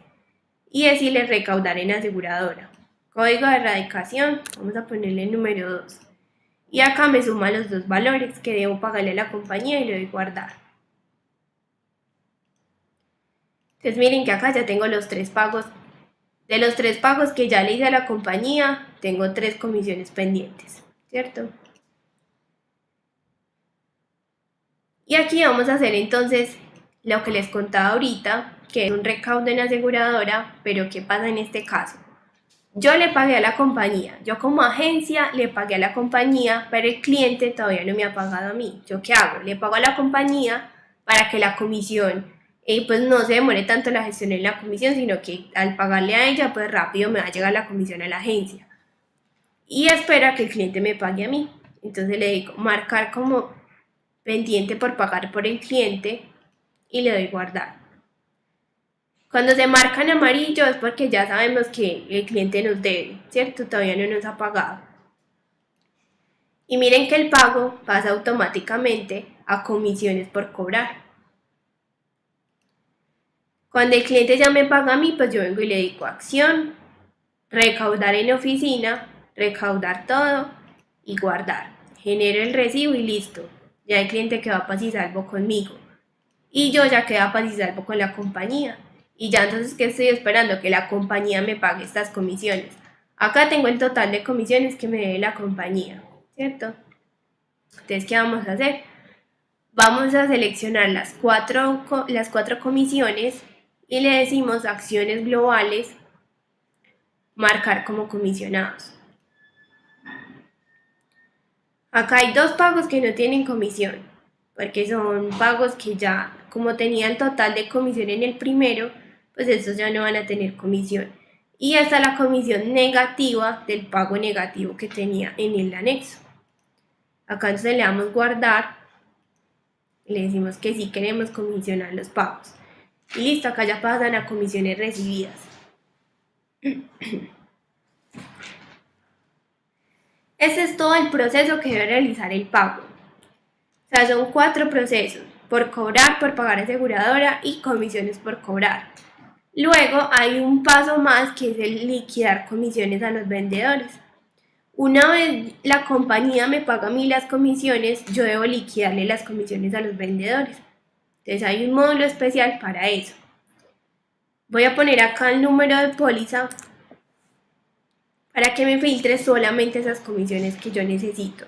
y decirle recaudar en aseguradora. Código de erradicación, vamos a ponerle número 2. Y acá me suma los dos valores que debo pagarle a la compañía y le doy guardar. Entonces miren que acá ya tengo los tres pagos. De los tres pagos que ya le hice a la compañía, tengo tres comisiones pendientes, ¿cierto? Y aquí vamos a hacer entonces lo que les contaba ahorita, que es un recaudo en aseguradora, pero ¿qué pasa en este caso? Yo le pagué a la compañía, yo como agencia le pagué a la compañía, pero el cliente todavía no me ha pagado a mí. ¿Yo qué hago? Le pago a la compañía para que la comisión eh, pues no se demore tanto la gestión en la comisión, sino que al pagarle a ella, pues rápido me va a llegar la comisión a la agencia. Y espera que el cliente me pague a mí. Entonces le digo marcar como pendiente por pagar por el cliente y le doy guardar. Cuando se marca en amarillo es porque ya sabemos que el cliente nos debe, ¿cierto? Todavía no nos ha pagado. Y miren que el pago pasa automáticamente a comisiones por cobrar. Cuando el cliente ya me paga a mí, pues yo vengo y le digo acción, recaudar en oficina, recaudar todo y guardar. Genero el recibo y listo. Ya el cliente queda paz y salvo conmigo. Y yo ya queda paz y salvo con la compañía. Y ya entonces, ¿qué estoy esperando? Que la compañía me pague estas comisiones. Acá tengo el total de comisiones que me debe la compañía, ¿cierto? Entonces, ¿qué vamos a hacer? Vamos a seleccionar las cuatro, las cuatro comisiones y le decimos acciones globales, marcar como comisionados. Acá hay dos pagos que no tienen comisión, porque son pagos que ya, como tenían total de comisión en el primero, pues estos ya no van a tener comisión. Y esta es la comisión negativa del pago negativo que tenía en el anexo. Acá entonces le damos guardar le decimos que sí queremos comisionar los pagos. Y listo, acá ya pasan a comisiones recibidas. Ese es todo el proceso que debe realizar el pago. O sea, son cuatro procesos, por cobrar, por pagar aseguradora y comisiones por cobrar. Luego hay un paso más que es el liquidar comisiones a los vendedores. Una vez la compañía me paga a mí las comisiones, yo debo liquidarle las comisiones a los vendedores. Entonces hay un módulo especial para eso. Voy a poner acá el número de póliza para que me filtre solamente esas comisiones que yo necesito.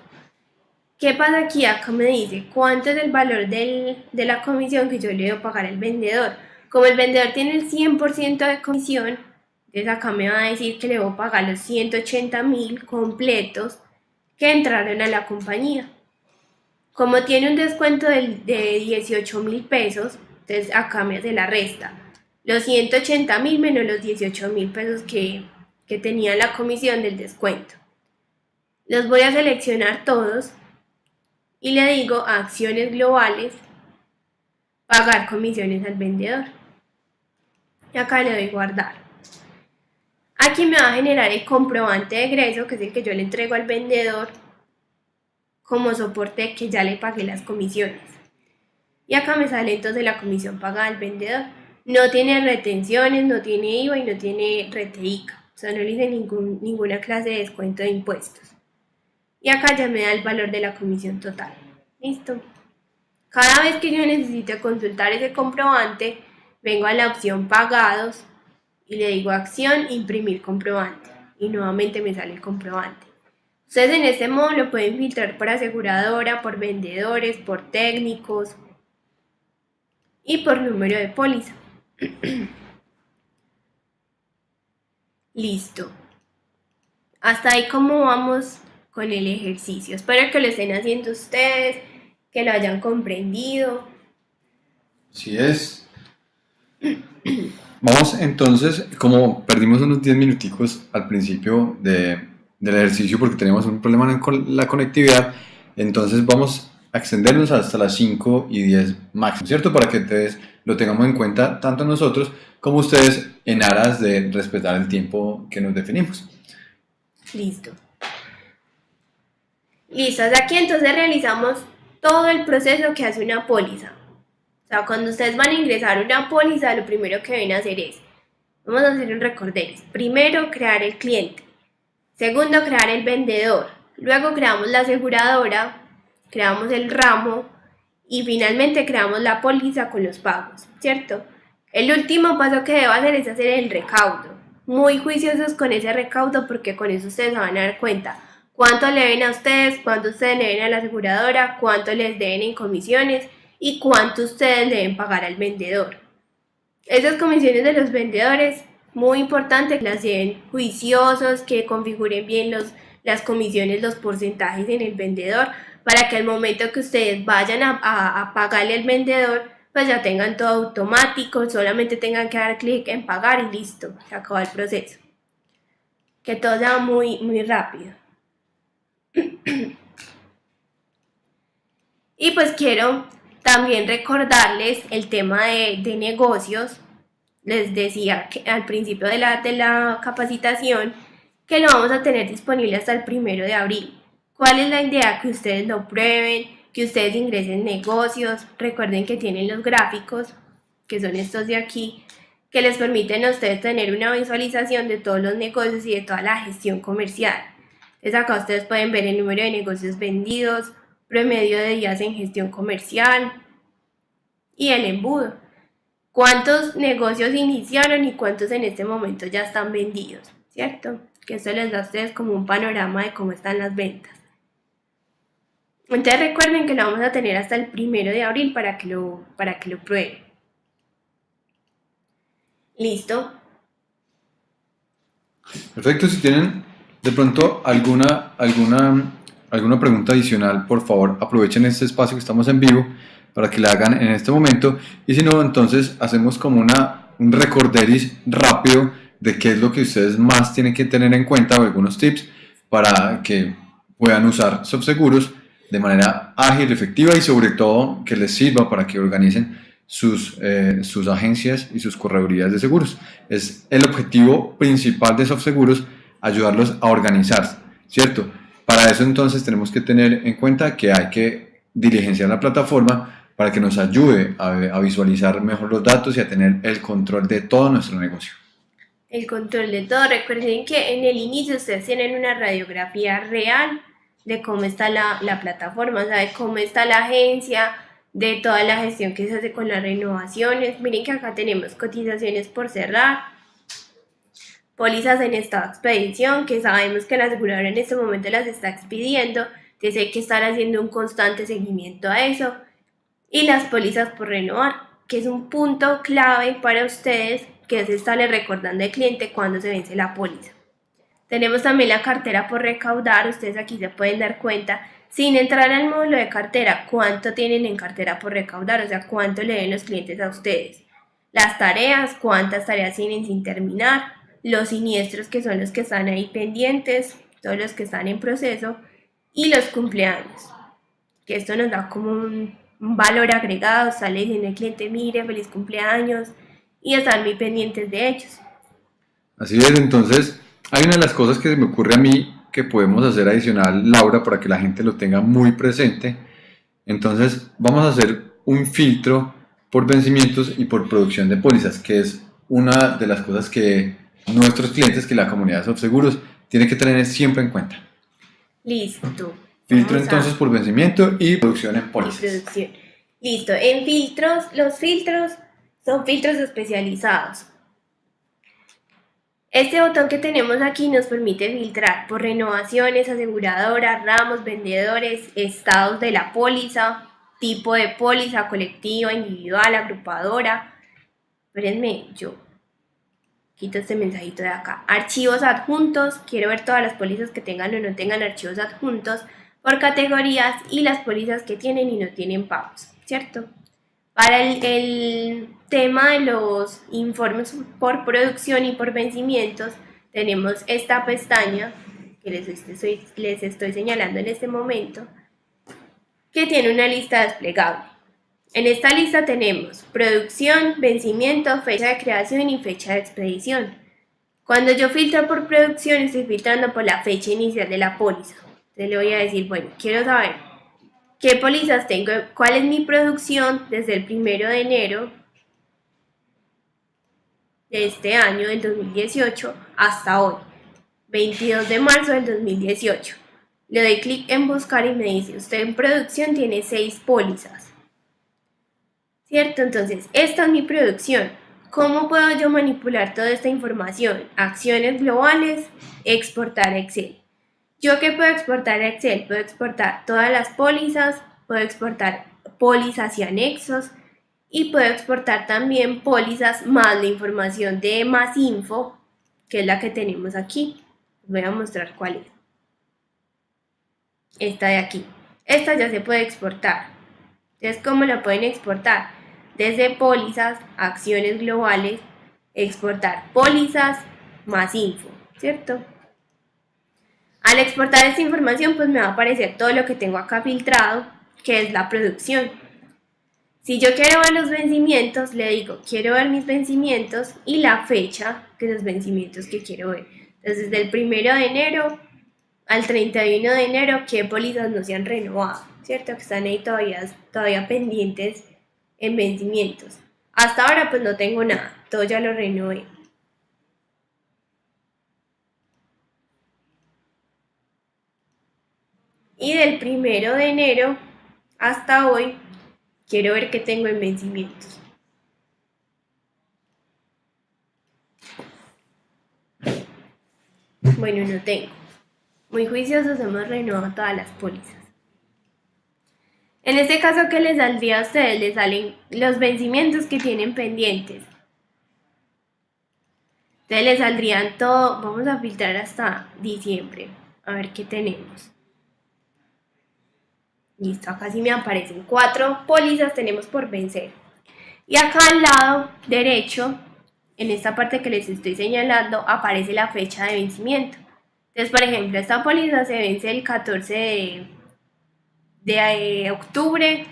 ¿Qué pasa aquí? Acá me dice cuánto es el valor de la comisión que yo le debo pagar al vendedor. Como el vendedor tiene el 100% de comisión, entonces acá me va a decir que le voy a pagar los 180 mil completos que entraron a la compañía. Como tiene un descuento de, 18 mil pesos, entonces acá me hace la resta. Los 180 mil menos los 18 mil pesos que, que tenía la comisión del descuento. Los voy a seleccionar todos y le digo acciones globales, pagar comisiones al vendedor y acá le doy guardar. Aquí me va a generar el comprobante de egreso, que es el que yo le entrego al vendedor como soporte que ya le pagué las comisiones. Y acá me sale entonces la comisión pagada al vendedor. No tiene retenciones, no tiene IVA y no tiene reteica. O sea, no le hice ningún, ninguna clase de descuento de impuestos. Y acá ya me da el valor de la comisión total. Listo. Cada vez que yo necesite consultar ese comprobante, vengo a la opción pagados y le digo acción imprimir comprobante y nuevamente me sale el comprobante. Ustedes en este modo lo pueden filtrar por aseguradora, por vendedores, por técnicos y por número de póliza. Listo. Hasta ahí cómo vamos con el ejercicio. Espero que lo estén haciendo ustedes, que lo hayan comprendido. Sí es. Vamos entonces, como perdimos unos 10 minuticos al principio de, del ejercicio porque teníamos un problema con la conectividad, entonces vamos a extendernos hasta las 5 y 10 máximo, ¿cierto? Para que ustedes lo tengamos en cuenta tanto nosotros como ustedes en aras de respetar el tiempo que nos definimos. Listo. Listo, aquí entonces realizamos todo el proceso que hace una póliza. O sea, cuando ustedes van a ingresar una póliza, lo primero que deben hacer es, vamos a hacer un recorderis. Primero, crear el cliente. Segundo, crear el vendedor. Luego creamos la aseguradora, creamos el ramo y finalmente creamos la póliza con los pagos, ¿cierto? El último paso que debo hacer es hacer el recaudo. Muy juiciosos con ese recaudo porque con eso ustedes se van a dar cuenta cuánto le deben a ustedes, cuánto ustedes le deben a la aseguradora, cuánto les deben en comisiones y cuánto ustedes deben pagar al vendedor. Esas comisiones de los vendedores, muy importante que las lleven juiciosos, que configuren bien los, las comisiones, los porcentajes en el vendedor, para que al momento que ustedes vayan a, a, pagarle al vendedor, pues ya tengan todo automático, solamente tengan que dar clic en pagar y listo, se acabó el proceso. Que todo sea muy, muy rápido. Y pues quiero también recordarles el tema de, negocios. Les decía al principio de la, de la capacitación que lo vamos a tener disponible hasta el primero de abril. ¿Cuál es la idea? Que ustedes lo prueben, que ustedes ingresen negocios. Recuerden que tienen los gráficos, que son estos de aquí, que les permiten a ustedes tener una visualización de todos los negocios y de toda la gestión comercial. Entonces acá ustedes pueden ver el número de negocios vendidos, promedio de días en gestión comercial y el embudo. ¿Cuántos negocios iniciaron y cuántos en este momento ya están vendidos? ¿Cierto? Que eso les da a ustedes como un panorama de cómo están las ventas. Entonces recuerden que lo vamos a tener hasta el primero de abril para que lo, para que lo prueben. ¿Listo? Perfecto, si tienen de pronto alguna, alguna alguna pregunta adicional, por favor aprovechen este espacio que estamos en vivo para que la hagan en este momento y si no, entonces hacemos como una, un recorderis rápido de qué es lo que ustedes más tienen que tener en cuenta o algunos tips para que puedan usar subseguros de manera ágil, efectiva y sobre todo que les sirva para que organicen sus, eh, sus agencias y sus corredurías de seguros. Es el objetivo principal de Subseguros ayudarlos a organizarse, ¿cierto? Para eso entonces tenemos que tener en cuenta que hay que diligenciar la plataforma para que nos ayude a, visualizar mejor los datos y a tener el control de todo nuestro negocio. El control de todo. Recuerden que en el inicio ustedes tienen una radiografía real de cómo está la, la plataforma, o sea, de cómo está la agencia, de toda la gestión que se hace con las renovaciones. Miren que acá tenemos cotizaciones por cerrar, pólizas en estado de expedición, que sabemos que la aseguradora en este momento las está expidiendo, entonces hay que estar haciendo un constante seguimiento a eso, y las pólizas por renovar, que es un punto clave para ustedes, que es estarle recordando al cliente cuando se vence la póliza. Tenemos también la cartera por recaudar, ustedes aquí se pueden dar cuenta, sin entrar al módulo de cartera, cuánto tienen en cartera por recaudar, o sea, cuánto le den los clientes a ustedes. Las tareas, cuántas tareas tienen sin terminar, los siniestros que son los que están ahí pendientes, todos los que están en proceso y los cumpleaños, que esto nos da como un, valor agregado, sale diciendo el cliente, mire, feliz cumpleaños y están muy pendientes de ellos. Así es, entonces hay una de las cosas que se me ocurre a mí que podemos hacer adicional, Laura, para que la gente lo tenga muy presente. Entonces vamos a hacer un filtro por vencimientos y por producción de pólizas, que es una de las cosas que nuestros clientes que la comunidad de seguros tiene que tener siempre en cuenta. Listo. Filtro entonces por vencimiento y producción en pólizas. Listo. En filtros, los filtros son filtros especializados. Este botón que tenemos aquí nos permite filtrar por renovaciones, aseguradoras, ramos, vendedores, estados de la póliza, tipo de póliza, colectiva, individual, agrupadora. Espérenme, yo quito este mensajito de acá. Archivos adjuntos, quiero ver todas las pólizas que tengan o no tengan archivos adjuntos por categorías y las pólizas que tienen y no tienen pagos, ¿cierto? Para el, tema de los informes por producción y por vencimientos, tenemos esta pestaña que les estoy señalando en este momento, que tiene una lista desplegable. En esta lista tenemos producción, vencimiento, fecha de creación y fecha de expedición. Cuando yo filtro por producción, estoy filtrando por la fecha inicial de la póliza. Entonces le voy a decir, bueno, quiero saber qué pólizas tengo, cuál es mi producción desde el primero de enero de este año, del 2018, hasta hoy, 22 de marzo del 2018. Le doy clic en buscar y me dice, usted en producción tiene seis pólizas. ¿Cierto? Entonces, esta es mi producción. ¿Cómo puedo yo manipular toda esta información? Acciones globales, exportar a Excel. ¿Yo qué puedo exportar a Excel? Puedo exportar todas las pólizas, puedo exportar pólizas y anexos y puedo exportar también pólizas más la información de más info, que es la que tenemos aquí. voy a mostrar cuál es. Esta de aquí. Esta ya se puede exportar. Entonces, ¿cómo la pueden exportar? Desde pólizas, acciones globales, exportar pólizas más info, ¿cierto? Al exportar esta información, pues me va a aparecer todo lo que tengo acá filtrado, que es la producción. Si yo quiero ver los vencimientos, le digo, quiero ver mis vencimientos y la fecha de los vencimientos que quiero ver. Entonces, desde el 1 de enero al 31 de enero, ¿qué pólizas no se han renovado? ¿Cierto? Que están ahí todavía, todavía pendientes en vencimientos. Hasta ahora, pues no tengo nada, todo ya lo renové. y del primero de enero hasta hoy quiero ver qué tengo en vencimientos. Bueno, no tengo. Muy juiciosos hemos renovado todas las pólizas. En este caso, ¿qué les saldría a ustedes? Les salen los vencimientos que tienen pendientes. Entonces les saldrían todo, vamos a filtrar hasta diciembre, a ver qué tenemos. Listo, acá sí me aparecen cuatro pólizas tenemos por vencer. Y acá al lado derecho, en esta parte que les estoy señalando, aparece la fecha de vencimiento. Entonces, por ejemplo, esta póliza se vence el 14 de, de eh, octubre,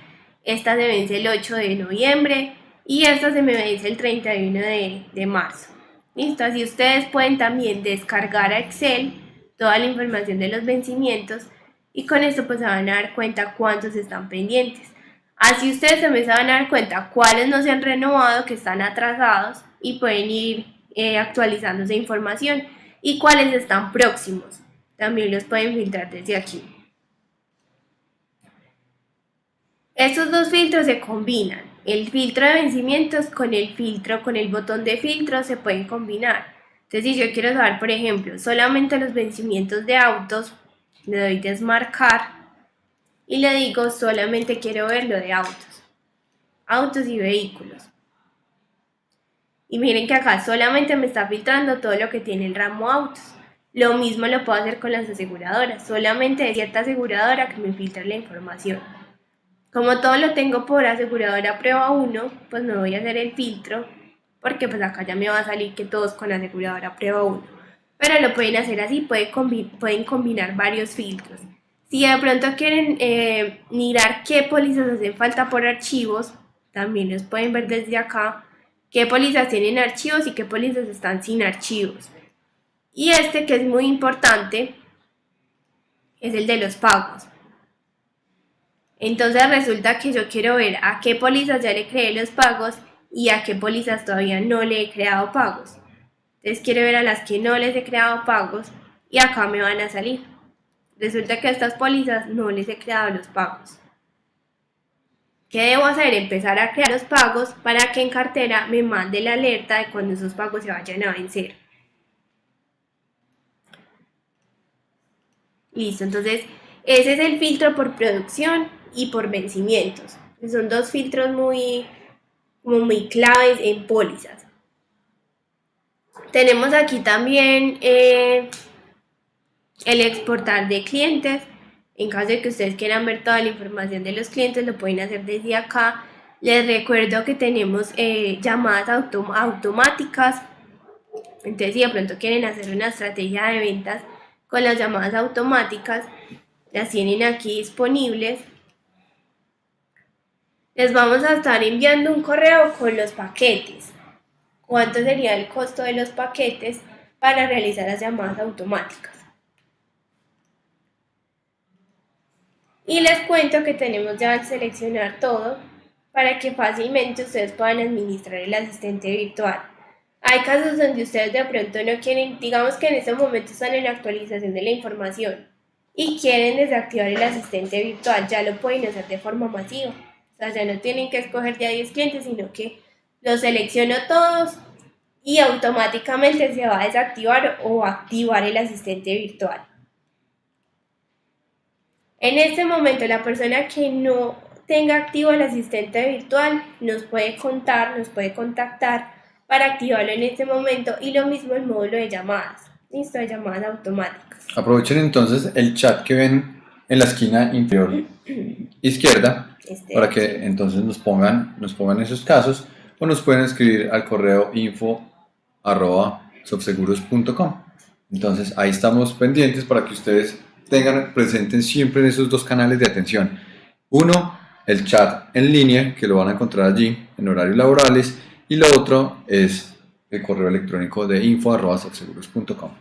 esta se vence el 8 de noviembre y esta se me vence el 31 de, de marzo. Listo, así ustedes pueden también descargar a Excel toda la información de los vencimientos y con esto pues se van a dar cuenta cuántos están pendientes. Así ustedes también se van a dar cuenta cuáles no se han renovado, que están atrasados y pueden ir eh, actualizando esa información y cuáles están próximos. También los pueden filtrar desde aquí. Estos dos filtros se combinan. El filtro de vencimientos con el filtro, con el botón de filtro se pueden combinar. Entonces si yo quiero saber, por ejemplo, solamente los vencimientos de autos, le doy desmarcar y le digo solamente quiero ver lo de autos, autos y vehículos. Y miren que acá solamente me está filtrando todo lo que tiene el ramo autos. Lo mismo lo puedo hacer con las aseguradoras, solamente de cierta aseguradora que me filtra la información. Como todo lo tengo por aseguradora prueba 1, pues no voy a hacer el filtro, porque pues acá ya me va a salir que todos con aseguradora prueba 1 pero lo pueden hacer así, pueden, combinar varios filtros. Si de pronto quieren eh, mirar qué pólizas hacen falta por archivos, también los pueden ver desde acá, qué pólizas tienen archivos y qué pólizas están sin archivos. Y este que es muy importante es el de los pagos. Entonces resulta que yo quiero ver a qué pólizas ya le creé los pagos y a qué pólizas todavía no le he creado pagos. Entonces quiero ver a las que no les he creado pagos y acá me van a salir. Resulta que a estas pólizas no les he creado los pagos. ¿Qué debo hacer? Empezar a crear los pagos para que en cartera me mande la alerta de cuando esos pagos se vayan a vencer. Listo, entonces ese es el filtro por producción y por vencimientos. Son dos filtros muy, muy claves en pólizas. Tenemos aquí también eh, el exportar de clientes. En caso de que ustedes quieran ver toda la información de los clientes, lo pueden hacer desde acá. Les recuerdo que tenemos eh, llamadas automáticas. Entonces, si de pronto quieren hacer una estrategia de ventas con las llamadas automáticas, las tienen aquí disponibles. Les vamos a estar enviando un correo con los paquetes. ¿Cuánto sería el costo de los paquetes para realizar las llamadas automáticas? Y les cuento que tenemos ya seleccionar todo para que fácilmente ustedes puedan administrar el asistente virtual. Hay casos donde ustedes de pronto no quieren, digamos que en este momento están en actualización de la información y quieren desactivar el asistente virtual, ya lo pueden hacer de forma masiva. Sea, ya no tienen que escoger de a 10 clientes, sino que los selecciono todos y automáticamente se va a desactivar o activar el asistente virtual. En este momento, la persona que no tenga activo el asistente virtual nos puede contar, nos puede contactar para activarlo en este momento y lo mismo el módulo de llamadas, listo, de llamadas automáticas. Aprovechen entonces el chat que ven en la esquina inferior izquierda este para que entonces nos pongan, nos pongan esos casos o nos pueden escribir al correo info arroba Entonces ahí estamos pendientes para que ustedes tengan presentes siempre en esos dos canales de atención. Uno, el chat en línea, que lo van a encontrar allí en horarios laborales, y lo otro es el correo electrónico de info.subseguros.com.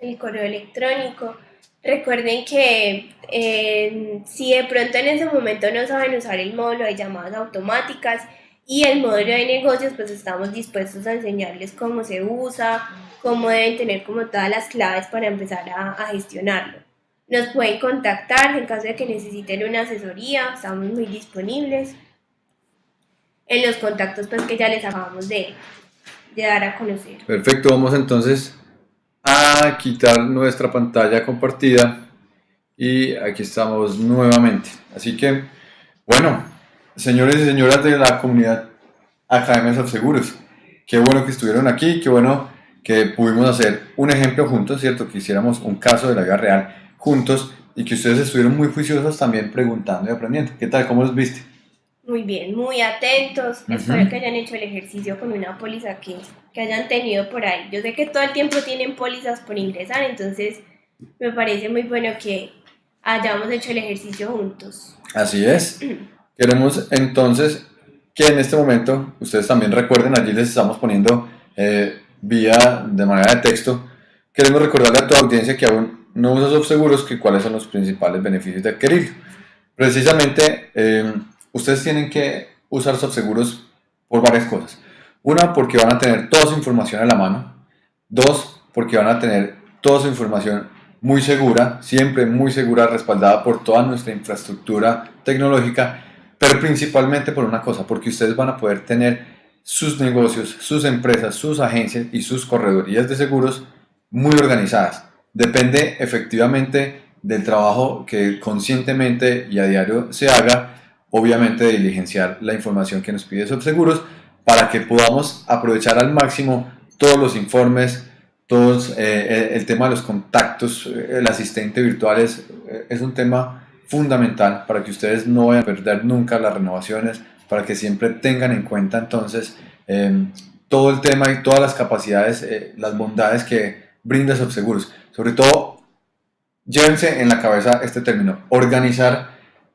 El correo electrónico. Recuerden que eh, si de pronto en ese momento no saben usar el módulo de llamadas automáticas y el módulo de negocios, pues estamos dispuestos a enseñarles cómo se usa, cómo deben tener como todas las claves para empezar a, a gestionarlo. Nos pueden contactar en caso de que necesiten una asesoría, estamos muy disponibles en los contactos pues, que ya les acabamos de, de dar a conocer. Perfecto, vamos entonces a quitar nuestra pantalla compartida y aquí estamos nuevamente. Así que, bueno, señores y señoras de la comunidad Academias Seguros, qué bueno que estuvieron aquí, qué bueno que pudimos hacer un ejemplo juntos, ¿cierto? Que hiciéramos un caso de la vida real juntos y que ustedes estuvieron muy juiciosos también preguntando y aprendiendo. ¿Qué tal? ¿Cómo los viste? Muy bien, muy atentos. Espero que hayan hecho el ejercicio con una póliza que, que hayan tenido por ahí. Yo sé que todo el tiempo tienen pólizas por ingresar, entonces me parece muy bueno que hayamos hecho el ejercicio juntos. Así es. Queremos entonces que en este momento ustedes también recuerden, allí les estamos poniendo eh, vía de manera de texto. Queremos recordarle a toda audiencia que aún no usa subseguros, que cuáles son los principales beneficios de adquirirlo. Precisamente, eh, ustedes tienen que usar subseguros por varias cosas. Una, porque van a tener toda su información a la mano. Dos, porque van a tener toda su información muy segura, siempre muy segura, respaldada por toda nuestra infraestructura tecnológica, pero principalmente por una cosa, porque ustedes van a poder tener sus negocios, sus empresas, sus agencias y sus corredorías de seguros muy organizadas depende efectivamente del trabajo que conscientemente y a diario se haga, obviamente de diligenciar la información que nos pide Subseguros para que podamos aprovechar al máximo todos los informes, todos, eh, eh, el tema de los contactos, eh, el asistente virtual es, es un tema fundamental para que ustedes no vayan a perder nunca las renovaciones, para que siempre tengan en cuenta entonces todo el tema y todas las capacidades, las bondades que brinda Subseguros. Sobre todo, llévense en la cabeza este término, organizar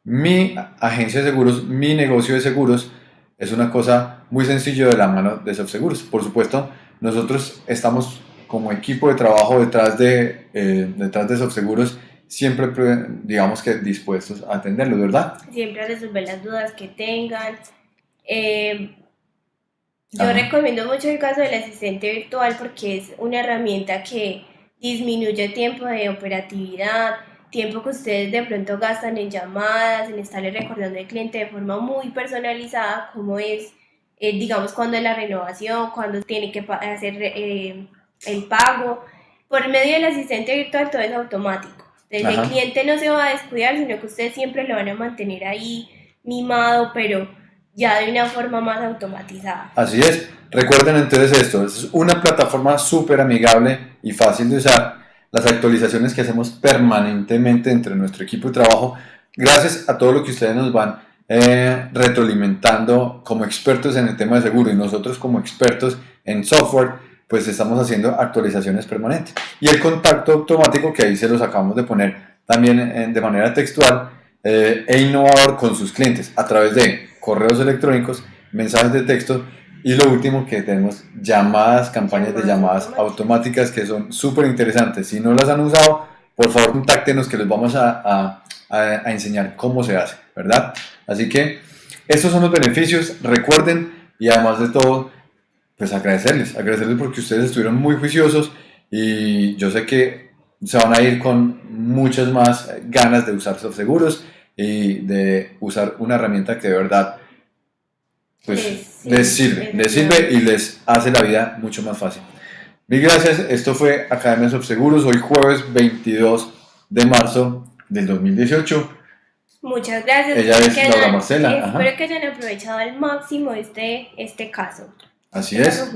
mi agencia de seguros, mi negocio de seguros, es una cosa muy sencilla de la mano de Subseguros. Por supuesto, nosotros estamos como equipo de trabajo detrás de, eh, detrás de Subseguros, siempre, digamos que dispuestos a atenderlo, ¿verdad? Siempre a resolver las dudas que tengan. Eh, yo recomiendo mucho el caso del asistente virtual porque es una herramienta que disminuye tiempo de operatividad, tiempo que ustedes de pronto gastan en llamadas, en estarle recordando al cliente de forma muy personalizada, como es, eh, digamos, cuando es la renovación, cuando tiene que hacer eh, el pago. Por medio del asistente virtual todo es automático. Entonces el cliente no se va a descuidar, sino que ustedes siempre lo van a mantener ahí mimado, pero ya de una forma más automatizada. Así es. Recuerden entonces esto, es una plataforma súper amigable y fácil de usar. Las actualizaciones que hacemos permanentemente entre nuestro equipo de trabajo, gracias a todo lo que ustedes nos van eh, retroalimentando como expertos en el tema de seguro y nosotros como expertos en software, pues estamos haciendo actualizaciones permanentes. Y el contacto automático, que ahí se los acabamos de poner también de manera textual eh, e innovador con sus clientes a través de correos electrónicos, mensajes de texto y lo último que tenemos, llamadas, campañas de llamadas automáticas que son súper interesantes. Si no las han usado, por favor contáctenos que les vamos a, a, a enseñar cómo se hace, ¿verdad? Así que estos son los beneficios, recuerden y además de todo, pues agradecerles, agradecerles porque ustedes estuvieron muy juiciosos y yo sé que se van a ir con muchas más ganas de usar seguros y de usar una herramienta que de verdad pues les sirve, les sirve y les hace la vida mucho más fácil. Mil gracias, esto fue Academia Seguros, hoy jueves 22 de marzo del 2018. Muchas gracias. Ella es Laura Marcela. Espero que hayan aprovechado al máximo este, este caso. Así es.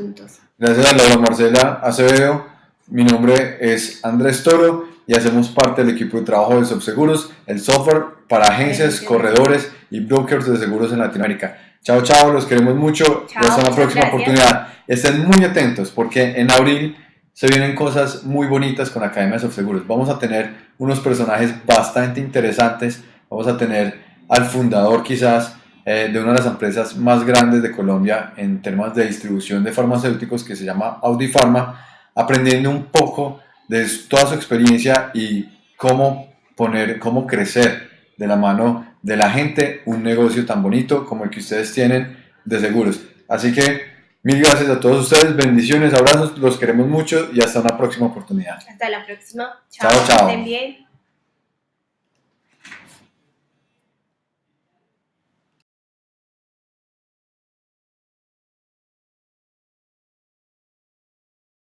Gracias a Laura Marcela Acevedo. Mi nombre es Andrés Toro y hacemos parte del equipo de trabajo de Subseguros, el software para agencias, corredores y brokers de seguros en Latinoamérica. Chao, chao, los queremos mucho. hasta la próxima oportunidad. Estén muy atentos porque en abril se vienen cosas muy bonitas con Academia de Seguros. Vamos a tener unos personajes bastante interesantes. Vamos a tener al fundador quizás eh, de una de las empresas más grandes de Colombia en temas de distribución de farmacéuticos que se llama Audi Pharma, aprendiendo un poco de toda su experiencia y cómo poner, cómo crecer de la mano de la gente un negocio tan bonito como el que ustedes tienen de seguros. Así que mil gracias a todos ustedes, bendiciones, abrazos, los queremos mucho y hasta una próxima oportunidad. Hasta la próxima. Chao, chao.